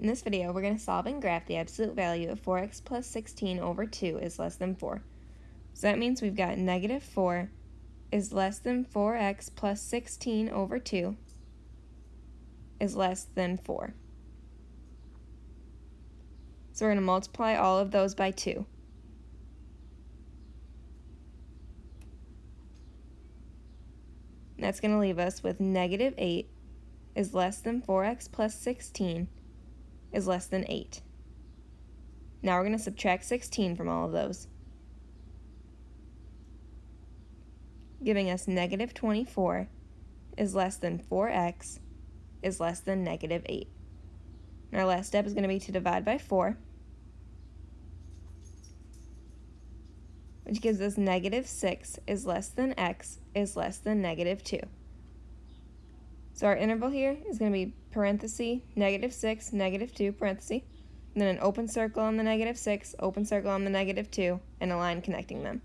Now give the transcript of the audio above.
In this video, we're going to solve and graph the absolute value of 4x plus 16 over 2 is less than 4. So that means we've got negative 4 is less than 4x plus 16 over 2 is less than 4. So we're going to multiply all of those by 2. That's going to leave us with negative 8 is less than 4x plus 16 is less than 8. Now we're going to subtract 16 from all of those, giving us negative 24 is less than 4x is less than negative 8. And our last step is going to be to divide by 4, which gives us negative 6 is less than x is less than negative 2. So our interval here is going to be parenthesis, negative 6, negative 2, parenthesis, and then an open circle on the negative 6, open circle on the negative 2, and a line connecting them.